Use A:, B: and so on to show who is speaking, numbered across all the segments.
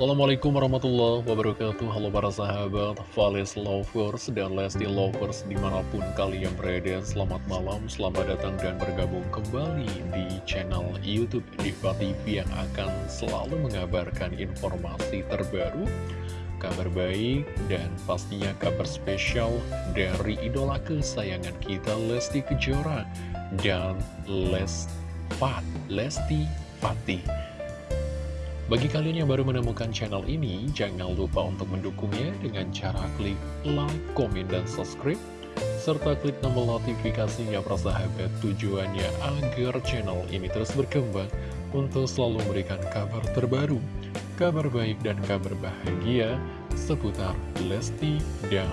A: Assalamualaikum warahmatullahi wabarakatuh. Halo para sahabat Valis Lovers dan Lesti Lovers di mana pun kalian berada. Selamat malam, selamat datang dan bergabung kembali di channel Youtube Diva TV Yang akan selalu mengabarkan informasi terbaru Kabar baik dan pastinya kabar spesial dari idola kesayangan kita Lesti Kejora Dan Lesfat, Lesti Fatih bagi kalian yang baru menemukan channel ini, jangan lupa untuk mendukungnya dengan cara klik like, komen, dan subscribe, serta klik tombol notifikasinya persahabat tujuannya agar channel ini terus berkembang untuk selalu memberikan kabar terbaru, kabar baik dan kabar bahagia seputar Lesti dan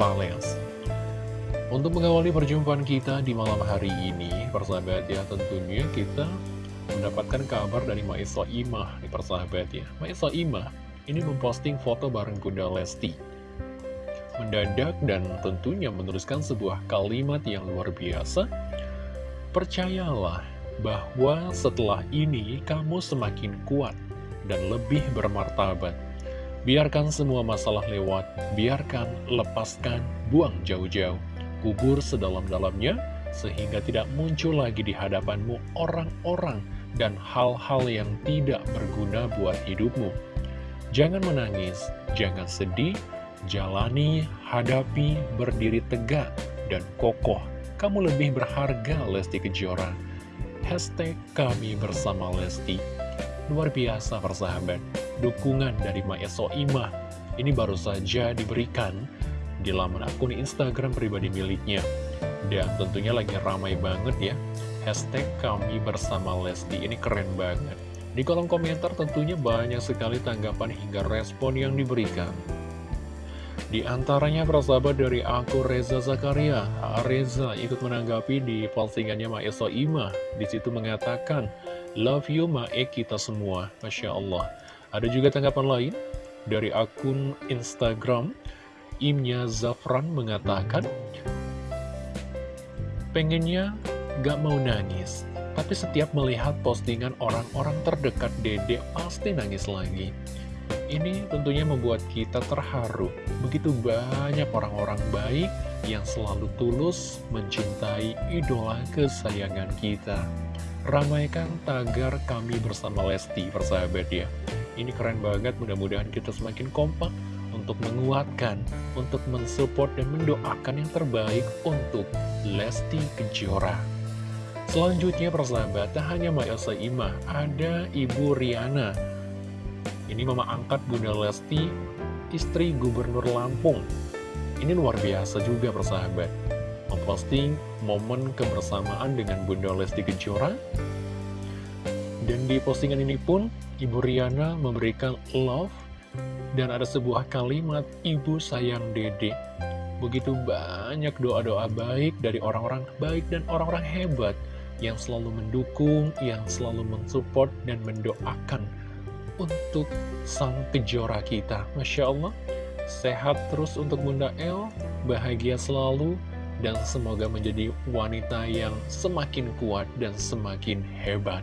A: Valens. Untuk mengawali perjumpaan kita di malam hari ini, persahabat ya tentunya kita mendapatkan kabar dari Maisa Imah di persahabat ya. Maisa Imah ini memposting foto bareng Bunda Lesti. Mendadak dan tentunya meneruskan sebuah kalimat yang luar biasa. Percayalah bahwa setelah ini kamu semakin kuat dan lebih bermartabat. Biarkan semua masalah lewat, biarkan, lepaskan, buang jauh-jauh, kubur sedalam-dalamnya, sehingga tidak muncul lagi di hadapanmu orang-orang dan hal-hal yang tidak berguna buat hidupmu. Jangan menangis, jangan sedih, jalani, hadapi, berdiri tegak, dan kokoh. Kamu lebih berharga, Lesti Kejora. Hashtag kami bersama Lesti. Luar biasa persahabat, dukungan dari Maeso Imah ini baru saja diberikan di laman akun Instagram pribadi miliknya. Dan tentunya lagi ramai banget ya Hashtag kami bersama Lesti ini keren banget. Di kolom komentar tentunya banyak sekali tanggapan hingga respon yang diberikan. Di antaranya persahabat dari aku Reza Zakaria, Reza ikut menanggapi di postingannya Maeso Ima. Di situ mengatakan, Love you Mae kita semua, Masya Allah. Ada juga tanggapan lain dari akun Instagram, Imnya Zafran mengatakan, Pengennya gak mau nangis. Tapi setiap melihat postingan orang-orang terdekat Dede pasti nangis lagi. Ini tentunya membuat kita terharu. Begitu banyak orang-orang baik yang selalu tulus mencintai idola kesayangan kita. Ramaikan tagar kami bersama Lesti, persahabat ya. Ini keren banget, mudah-mudahan kita semakin kompak untuk menguatkan, untuk mensupport dan mendoakan yang terbaik untuk Lesti Kejora. Selanjutnya persahabat, tak hanya Mbak Elsa Imah, ada Ibu Riana. Ini mama angkat Bunda Lesti, istri Gubernur Lampung. Ini luar biasa juga persahabat. Memposting momen kebersamaan dengan Bunda Lesti Kejora. Dan di postingan ini pun, Ibu Riana memberikan love dan ada sebuah kalimat Ibu sayang Dede. Begitu banyak doa-doa baik dari orang-orang baik dan orang-orang hebat yang selalu mendukung, yang selalu mensupport dan mendoakan untuk sang kejora kita. Masya Allah, sehat terus untuk Bunda El, bahagia selalu, dan semoga menjadi wanita yang semakin kuat dan semakin hebat.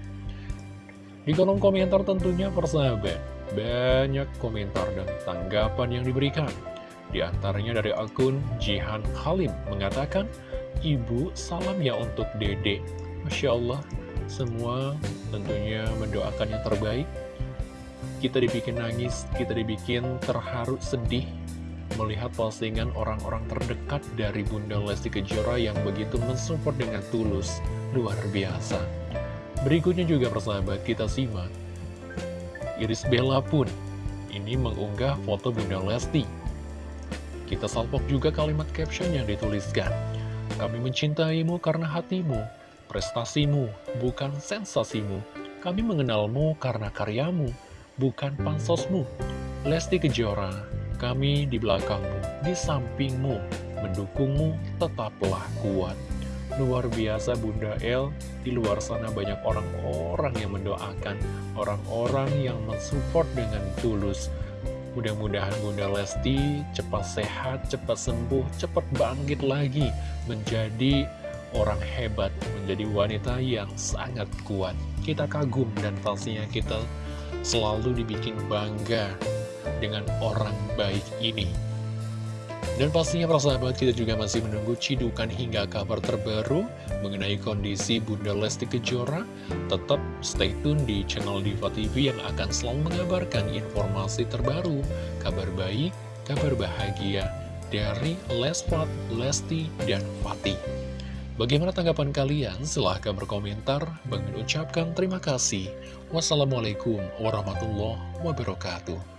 A: Di kolom komentar tentunya persahabat, banyak komentar dan tanggapan yang diberikan. Di antaranya dari akun Jihan Halim mengatakan, Ibu, salam ya untuk Dede. Masya Allah, semua tentunya mendoakan yang terbaik. Kita dibikin nangis, kita dibikin terharu, sedih, melihat postingan orang-orang terdekat dari Bunda Lesti Kejora yang begitu mensupport dengan tulus, luar biasa. Berikutnya juga persahabat kita simak. Iris Bella pun ini mengunggah foto Bunda Lesti. Kita salpok juga kalimat caption yang dituliskan. Kami mencintaimu karena hatimu, prestasimu, bukan sensasimu. Kami mengenalmu karena karyamu, bukan pansosmu. Lesti Kejora, kami di belakangmu, di sampingmu, mendukungmu, tetaplah kuat. Luar biasa Bunda El, di luar sana banyak orang-orang yang mendoakan, orang-orang yang mensupport dengan tulus. Mudah-mudahan Bunda Lesti cepat sehat, cepat sembuh, cepat bangkit lagi menjadi orang hebat, menjadi wanita yang sangat kuat. Kita kagum dan pastinya kita selalu dibikin bangga dengan orang baik ini. Dan pastinya para sahabat kita juga masih menunggu cidukan hingga kabar terbaru mengenai kondisi Bunda Lesti Kejora. Tetap stay tune di channel Diva TV yang akan selalu mengabarkan informasi terbaru, kabar baik, kabar bahagia dari Lesfat, Lesti, dan Fatih. Bagaimana tanggapan kalian? Silahkan berkomentar. Bang ucapkan terima kasih. Wassalamualaikum warahmatullahi wabarakatuh.